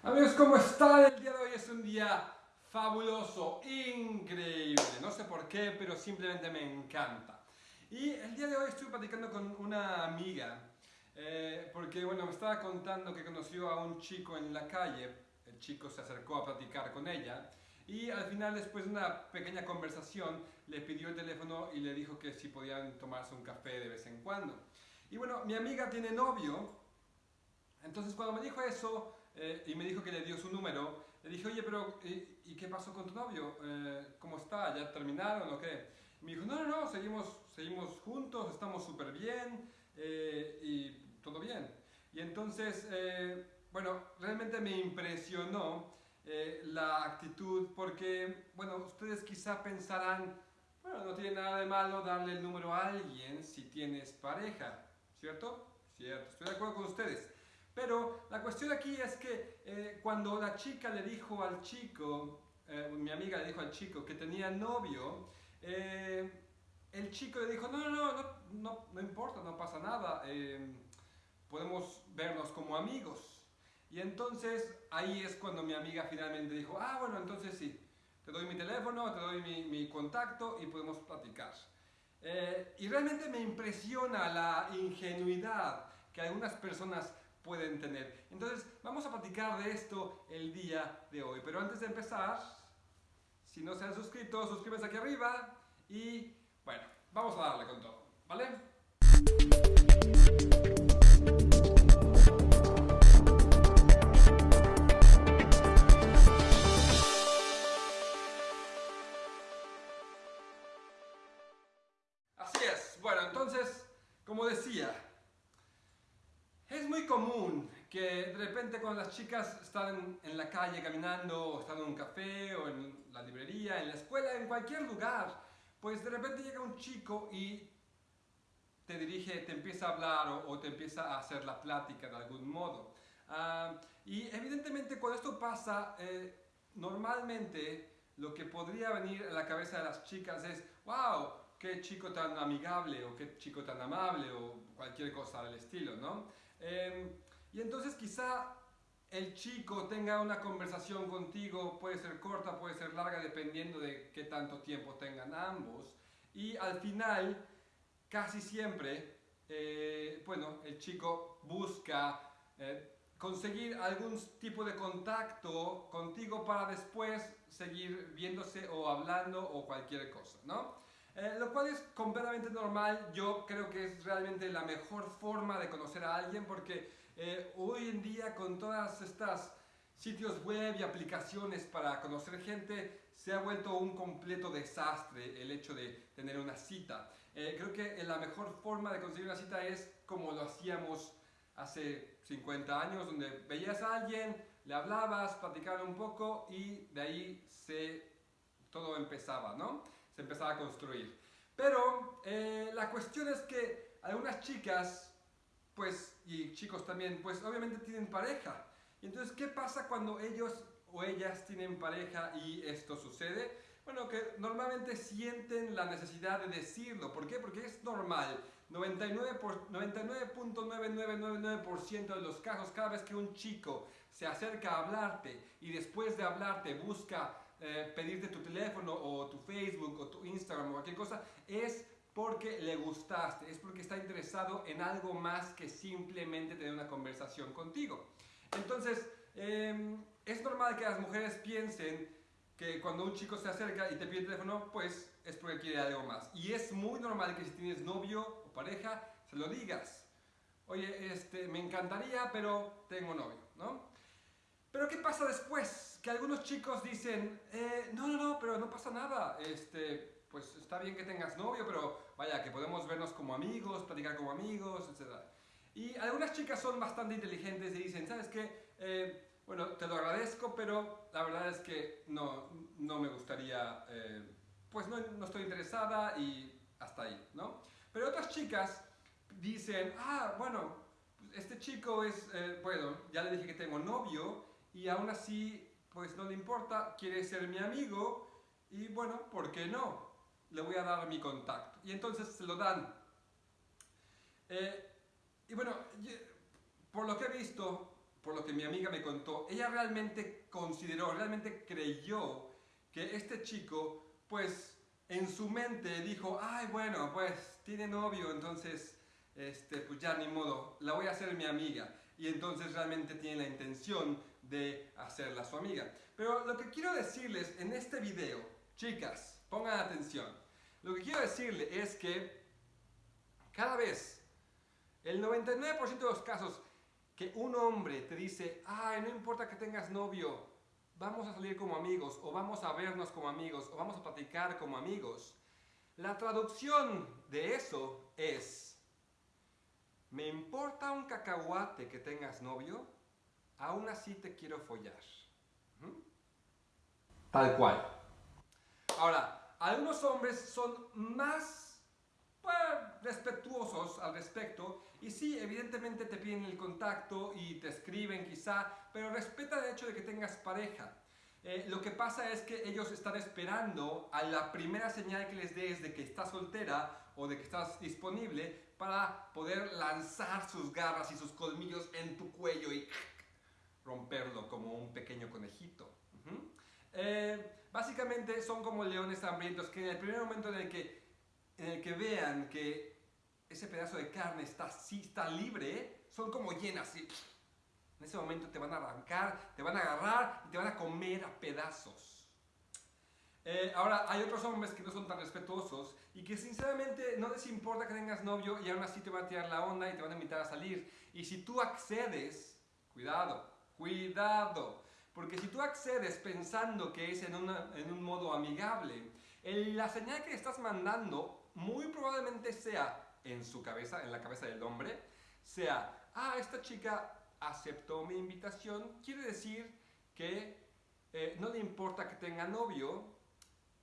Amigos, ¿cómo están? El día de hoy es un día fabuloso, increíble. No sé por qué, pero simplemente me encanta. Y el día de hoy estoy platicando con una amiga, eh, porque bueno, me estaba contando que conoció a un chico en la calle. El chico se acercó a platicar con ella. Y al final, después de una pequeña conversación, le pidió el teléfono y le dijo que si podían tomarse un café de vez en cuando. Y bueno, mi amiga tiene novio, entonces cuando me dijo eso eh, y me dijo que le dio su número, le dije, oye, pero ¿y, qué pasó con tu novio? Eh, ¿Cómo está? ¿Ya terminaron o qué? me dijo, no, no, no, seguimos, seguimos juntos, estamos súper bien eh, y todo bien. Y entonces, bueno, realmente me impresionó la actitud porque, bueno, ustedes quizá pensarán, bueno, no tiene nada de malo darle el número a alguien si tienes pareja, ¿cierto? Cierto, estoy de acuerdo con ustedes. Pero la cuestión aquí es que eh, cuando la chica le dijo al chico, eh, mi amiga le dijo al chico que tenía novio, eh, el chico le dijo, no, no, no, no, no importa, no pasa nada, podemos vernos como amigos. Y entonces ahí es cuando mi amiga finalmente dijo, ah, bueno, entonces sí, te doy mi teléfono, te doy mi, mi contacto y podemos platicar. y realmente me impresiona la ingenuidad que algunas personas pueden tener. Entonces, vamos a platicar de esto el día de hoy. Pero antes de empezar, si no se han suscrito, suscríbanse aquí arriba y, bueno, vamos a darle con chicas están en la calle caminando, o están en un café, o en la librería, en la escuela, en cualquier lugar, pues de repente llega un chico y te dirige, te empieza a hablar o, te empieza a hacer la plática de algún modo. Ah, y evidentemente cuando esto pasa, eh, normalmente lo que podría venir a la cabeza de las chicas es, wow, qué chico tan amigable o qué chico tan amable o cualquier cosa del estilo, ¿no? Em, y entonces quizá el chico tenga una conversación contigo, puede ser corta, puede ser larga, dependiendo de qué tanto tiempo tengan ambos. Y al final, casi siempre, eh, bueno, el chico busca eh, conseguir algún tipo de contacto contigo para después seguir viéndose o hablando o cualquier cosa, ¿no? Eh, lo cual es completamente normal, yo creo que es realmente la mejor forma de conocer a alguien porque eh, hoy en día con todas estas sitios web y aplicaciones para conocer gente se ha vuelto un completo desastre el hecho de tener una cita. Eh, creo que la mejor forma de conseguir una cita es como lo hacíamos hace 50 años, donde veías a alguien, le hablabas, platicaban un poco y de ahí se, todo empezaba, ¿no? se empezaba a construir. Pero eh, la cuestión es que algunas chicas, pues, y chicos también, pues obviamente tienen pareja. Y entonces, ¿qué pasa cuando ellos o ellas tienen pareja y esto sucede? Bueno, que normalmente sienten la necesidad de decirlo. ¿Por qué? Porque es normal. 99.9999% de los casos, cada vez que un chico se acerca a hablarte y después de hablarte busca eh, pedirte tu teléfono o tu Facebook o tu Instagram o cualquier cosa, es porque le gustaste, es porque está interesado en algo más que simplemente tener una conversación contigo. Entonces, em, es normal que las mujeres piensen que cuando un chico se acerca y te pide el teléfono, pues es porque quiere algo más. Y es muy normal que si tienes novio o pareja, se lo digas. Oye, este, me encantaría, pero tengo novio, ¿no? Pero ¿qué pasa después? Que algunos chicos dicen, eh, no, no, no, pero no pasa nada, este, pues está bien que tengas novio, pero vaya, que podemos vernos como amigos, platicar como amigos, etc. Y algunas chicas son bastante inteligentes y dicen, ¿sabes qué? Eh, bueno, te lo agradezco, pero la verdad es que no, no me gustaría, eh, pues no, no estoy interesada y hasta ahí, ¿no? Pero otras chicas dicen, ah, bueno, este chico es, bueno, ya le dije que tengo novio, y aún así, pues no le importa, quiere ser mi amigo y bueno, ¿por qué no? Le voy a dar mi contacto. Y entonces se lo dan. Eh, y bueno, por lo que he visto, por lo que mi amiga me contó, ella realmente consideró, realmente creyó que este chico, pues en su mente dijo, ay bueno, pues tiene novio, entonces, este, pues ya ni modo, la voy a hacer mi amiga. Y entonces realmente tiene la intención de hacerla su amiga. Pero lo que quiero decirles en este video, chicas, pongan atención. Lo que quiero decirles es que cada vez, el 99% de los casos que un hombre te dice, ay, no importa que tengas novio, vamos a salir como amigos, o vamos a vernos como amigos, o vamos a platicar como amigos, la traducción de eso es, me importa un cacahuate que tengas novio, aún así te quiero follar. Tal cual. Ahora, algunos hombres son más pues, respetuosos al respecto y sí, evidentemente te piden el contacto y te escriben quizá, pero respeta el hecho de que tengas pareja. Eh, lo que pasa es que ellos están esperando a la primera señal que les des de que estás soltera o de que estás disponible para poder lanzar sus garras y sus colmillos en tu cuello y romperlo como un pequeño conejito. Eh, básicamente son como leones hambrientos que en el primer momento en el que, vean que ese pedazo de carne está, sí, está libre, son como llenas y en ese momento te van a arrancar, te van a agarrar y te van a comer a pedazos. Eh, ahora, hay otros hombres que no son tan respetuosos y que sinceramente no les importa que tengas novio y aún así te van a tirar la onda y te van a invitar a salir. Y si tú accedes, cuidado, cuidado, porque si tú accedes pensando que es en, en un modo amigable, la señal que estás mandando muy probablemente sea en su cabeza, en la cabeza del hombre, sea, ah, esta chica aceptó mi invitación, quiere decir que eh, no le importa que tenga novio,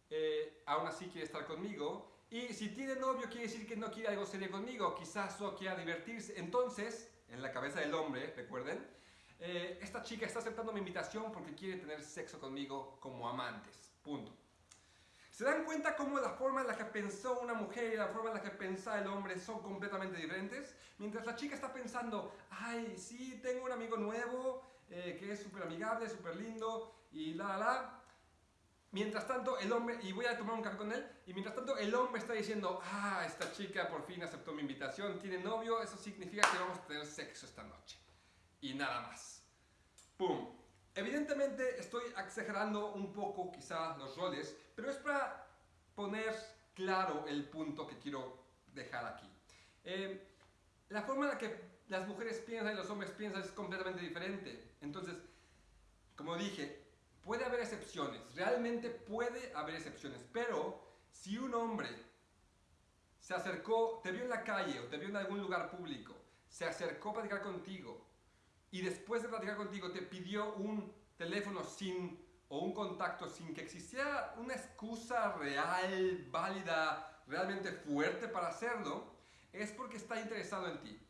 eh, aún así quiere estar conmigo, y si tiene novio quiere decir que no quiere algo serio conmigo, quizás solo quiera divertirse. Entonces, en la cabeza del hombre, recuerden, eh, esta chica está aceptando mi invitación porque quiere tener sexo conmigo como amantes. Punto. ¿Se dan cuenta cómo la forma en la que pensó una mujer y la forma en la que pensaba el hombre son completamente diferentes? Mientras la chica está pensando, ay, sí, tengo un amigo nuevo eh, que es súper amigable, súper lindo y la, la, la. Mientras tanto, el hombre, y voy a tomar un café con él, y mientras tanto el hombre está diciendo, ah, esta chica por fin aceptó mi invitación, tiene novio, eso significa que vamos a tener sexo esta noche. Y nada más. ¡Pum! Evidentemente estoy exagerando un poco quizá los roles, pero es para poner claro el punto que quiero dejar aquí. Eh, la forma en la que las mujeres piensan y los hombres piensan es completamente diferente. Entonces, como dije, puede haber excepciones, realmente puede haber excepciones, pero si un hombre se acercó, te vio en la calle o te vio en algún lugar público, se acercó a platicar contigo, y después de platicar contigo te pidió un teléfono sin o un contacto sin que existiera una excusa real, válida, realmente fuerte para hacerlo, es porque está interesado en ti.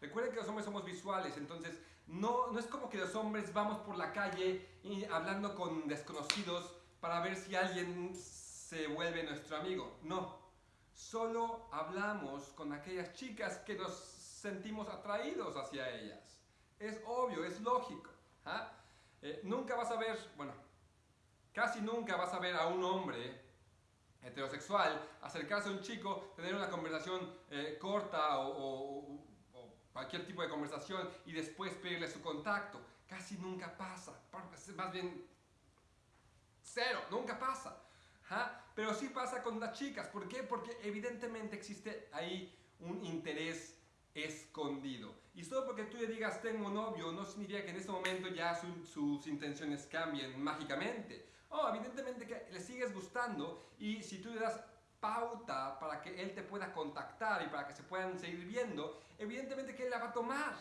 Recuerden que los hombres somos visuales, entonces no, no es como que los hombres vamos por la calle y hablando con desconocidos para ver si alguien se vuelve nuestro amigo. No, solo hablamos con aquellas chicas que nos sentimos atraídos hacia ellas. Es obvio, es lógico. ¿ah? Eh, nunca vas a ver, bueno, casi nunca vas a ver a un hombre heterosexual acercarse a un chico, tener una conversación eh, corta o, cualquier tipo de conversación y después pedirle su contacto. Casi nunca pasa. Más bien, cero, nunca pasa. ¿ah? Pero sí pasa con las chicas. ¿Por qué? Porque evidentemente existe ahí un interés. Porque tú le digas tengo novio no significa que en ese momento ya sus intenciones cambien mágicamente. Oh, evidentemente que le sigues gustando y si tú le das pauta para que él te pueda contactar y para que se puedan seguir viendo, evidentemente que él la va a tomar.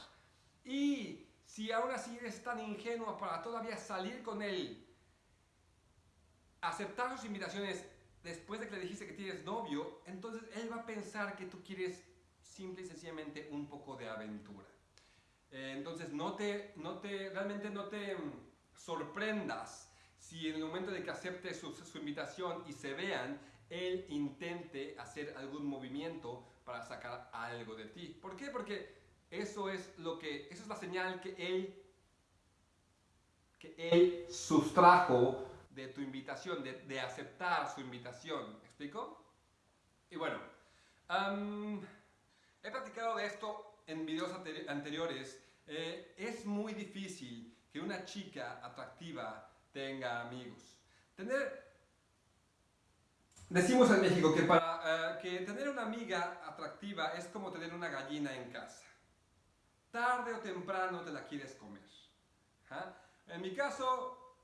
Y si aún así eres tan ingenuo para todavía salir con él, aceptar sus invitaciones después de que le dijiste que tienes novio, entonces él va a pensar que tú quieres simple y sencillamente un poco de aventura. Entonces, no te, no te, realmente no te mm, sorprendas si en el momento de que acepte su, su, invitación y se vean, él intente hacer algún movimiento para sacar algo de ti. ¿Por qué? Porque eso es, lo que, eso es la señal que él que él sustrajo de tu invitación, de, aceptar su invitación. ¿Me explico? Y bueno, he platicado de esto en videos anteriores. Eh, es muy difícil que una chica atractiva tenga amigos. Tener Decimos en México que para eh, que tener una amiga atractiva es como tener una gallina en casa. Tarde o temprano te la quieres comer. ¿ah? En mi caso,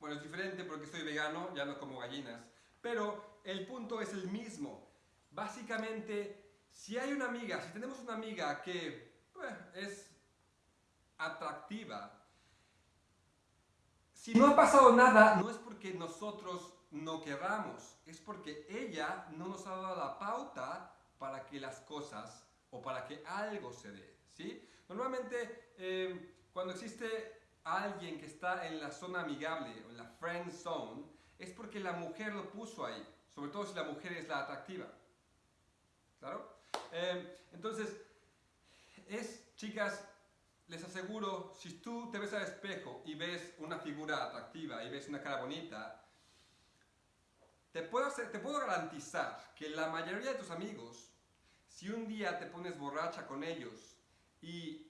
bueno, es diferente porque soy vegano, ya no como gallinas, pero el punto es el mismo. Básicamente, si hay una amiga, si tenemos una amiga que pues, es atractiva, si no ha pasado nada, no es porque nosotros no querramos, es porque ella no nos ha dado la pauta para que las cosas o para que algo se dé. ¿sí? Normalmente, eh, cuando existe alguien que está en la zona amigable o en la friend zone, es porque la mujer lo puso ahí, sobre todo si la mujer es la atractiva. ¿Claro? Eh, entonces, es, chicas, les aseguro, si tú te ves al espejo y ves una figura atractiva y ves una cara bonita, te puedo, garantizar que la mayoría de tus amigos, si un día te pones borracha con ellos y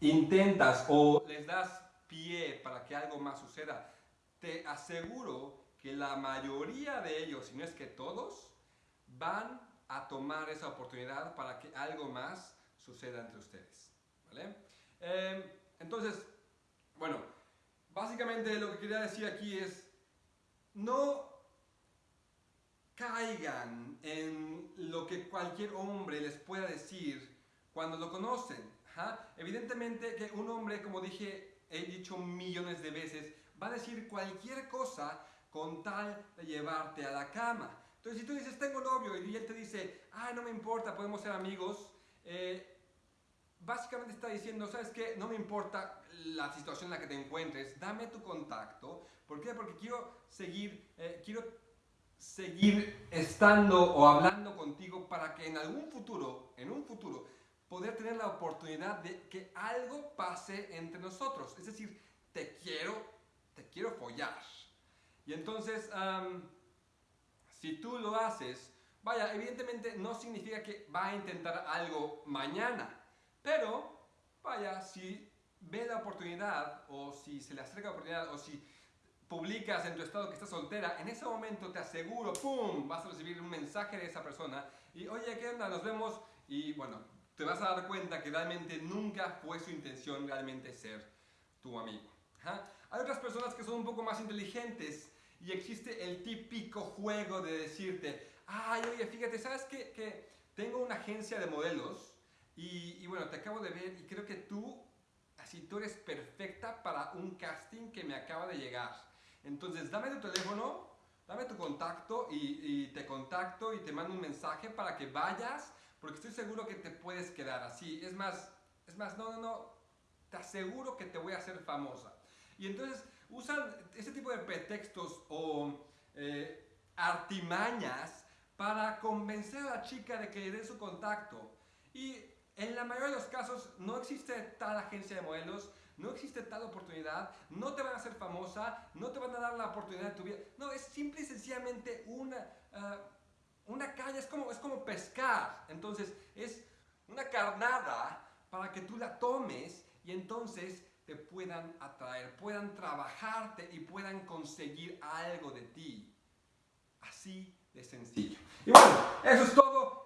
intentas o les das pie para que algo más suceda, te aseguro que la mayoría de ellos, si no es que todos, van a tomar esa oportunidad para que algo más suceda entre ustedes. ¿Vale? Em, entonces, bueno, básicamente lo que quería decir aquí es, no caigan en lo que cualquier hombre les pueda decir cuando lo conocen. Evidentemente que un hombre, como dije, he dicho millones de veces, va a decir cualquier cosa con tal de llevarte a la cama. Entonces, si tú dices, tengo novio, y él te dice, ah, no me importa, podemos ser amigos, eh, básicamente está diciendo, ¿sabes qué? No me importa la situación en la que te encuentres, dame tu contacto. ¿Por qué? Porque quiero seguir, eh, quiero seguir estando o hablando contigo para que en algún futuro, en un futuro, poder tener la oportunidad de que algo pase entre nosotros. Es decir, te quiero, te quiero follar. Y entonces, si tú lo haces, vaya, evidentemente no significa que va a intentar algo mañana, pero, vaya, si ve la oportunidad o si se le acerca la oportunidad o si publicas en tu estado que estás soltera, en ese momento te aseguro, ¡pum!, vas a recibir un mensaje de esa persona y, oye, ¿qué onda? Nos vemos y, bueno, te vas a dar cuenta que realmente nunca fue su intención realmente ser tu amigo. Hay otras personas que son un poco más inteligentes y existe el típico juego de decirte, ay, oye, fíjate, ¿sabes qué? Que tengo una agencia de modelos y, y bueno, te acabo de ver y creo que tú, así, tú eres perfecta para un casting que me acaba de llegar. Entonces, dame tu teléfono, dame tu contacto y, te contacto y te mando un mensaje para que vayas, porque estoy seguro que te puedes quedar así. Es más, es más, no, no, no, te aseguro que te voy a hacer famosa. Y entonces usan ese tipo de pretextos o eh, artimañas para convencer a la chica de que le dé su contacto. Y en la mayoría de los casos no existe tal agencia de modelos, no existe tal oportunidad, no te van a hacer famosa, no te van a dar la oportunidad de tu vida. No, es simple y sencillamente una, ah, una calle, es como, es como pescar. Entonces, es una carnada para que tú la tomes y entonces te puedan atraer, puedan trabajarte y puedan conseguir algo de ti. Así de sencillo. Y bueno, eso es todo.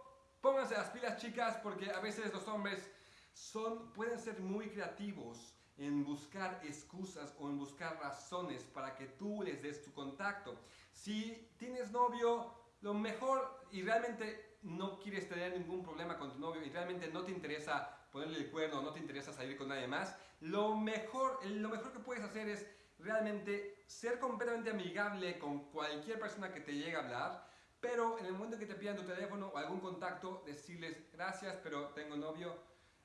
Pónganse las pilas chicas porque a veces los hombres son, pueden ser muy creativos en buscar excusas o en buscar razones para que tú les des tu contacto. Si tienes novio, lo mejor y realmente no quieres tener ningún problema con tu novio y realmente no te interesa ponerle el cuerno, no te interesa salir con nadie más, lo mejor, lo mejor que puedes hacer es realmente ser completamente amigable con cualquier persona que te llegue a hablar, pero en el momento que te pidan tu teléfono o algún contacto, decirles gracias, pero tengo novio,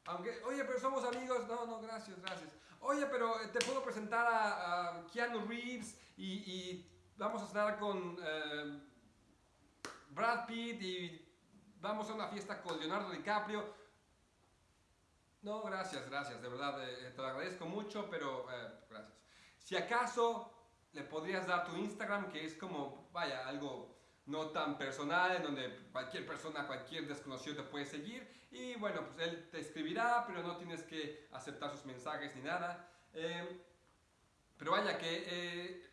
aunque, oye, pero somos amigos. No, no, gracias, gracias. Oye, pero eh, te puedo presentar a, Keanu Reeves y, vamos a estar con eh, Brad Pitt y vamos a una fiesta con Leonardo DiCaprio. No, gracias, gracias, de verdad, eh, te lo agradezco mucho, pero eh, gracias. Si acaso le podrías dar tu Instagram, que es como, vaya, algo no tan personal, en donde cualquier persona, cualquier desconocido te puede seguir, y bueno, pues él te escribirá, pero no tienes que aceptar sus mensajes ni nada. Eh, pero vaya que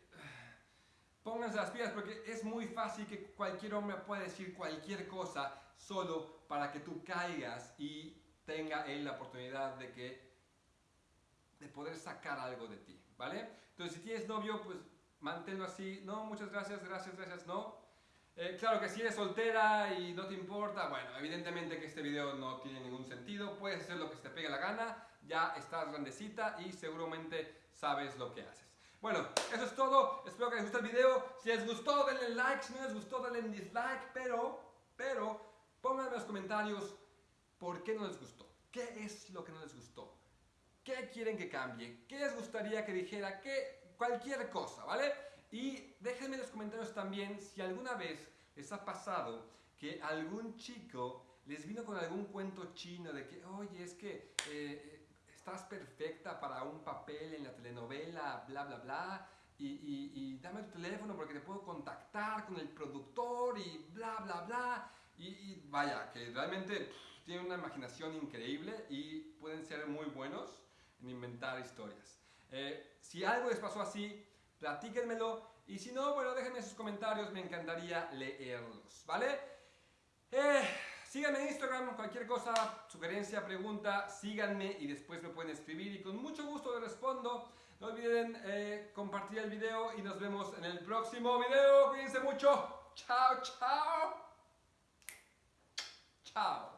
pónganse las pilas porque es muy fácil que cualquier hombre pueda decir cualquier cosa solo para que tú caigas y tenga él la oportunidad de que de poder sacar algo de ti, ¿vale? Entonces si tienes novio, pues manténlo así, no, muchas gracias, gracias, gracias, no. Eh, claro que si eres soltera y no te importa, bueno, evidentemente que este video no tiene ningún sentido, puedes hacer lo que se te pegue la gana, ya estás grandecita y seguramente sabes lo que haces. Bueno, eso es todo. Espero que les guste el video. Si les gustó, denle like. Si no les gustó, denle dislike. Pero, pero, pónganme en los comentarios por qué no les gustó. ¿Qué es lo que no les gustó? ¿Qué quieren que cambie? ¿Qué les gustaría que dijera? ¿Qué? Cualquier cosa, ¿vale? Y déjenme en los comentarios también si alguna vez les ha pasado que algún chico les vino con algún cuento chino de que, oye, es que eh, estás perfecta para un papel en la telenovela, bla, bla, bla, y, dame tu teléfono porque te puedo contactar con el productor y bla, bla, bla. Y, vaya, que realmente tienen una imaginación increíble y pueden ser muy buenos en inventar historias. Eh, si algo les pasó así, platíquenmelo y si no, bueno, déjenme sus comentarios, me encantaría leerlos, ¿vale? Eh, Síganme en Instagram, cualquier cosa, sugerencia, pregunta, síganme y después me pueden escribir y con mucho gusto les respondo. No olviden eh, compartir el video y nos vemos en el próximo video. Cuídense mucho. Chao, chao. Chao.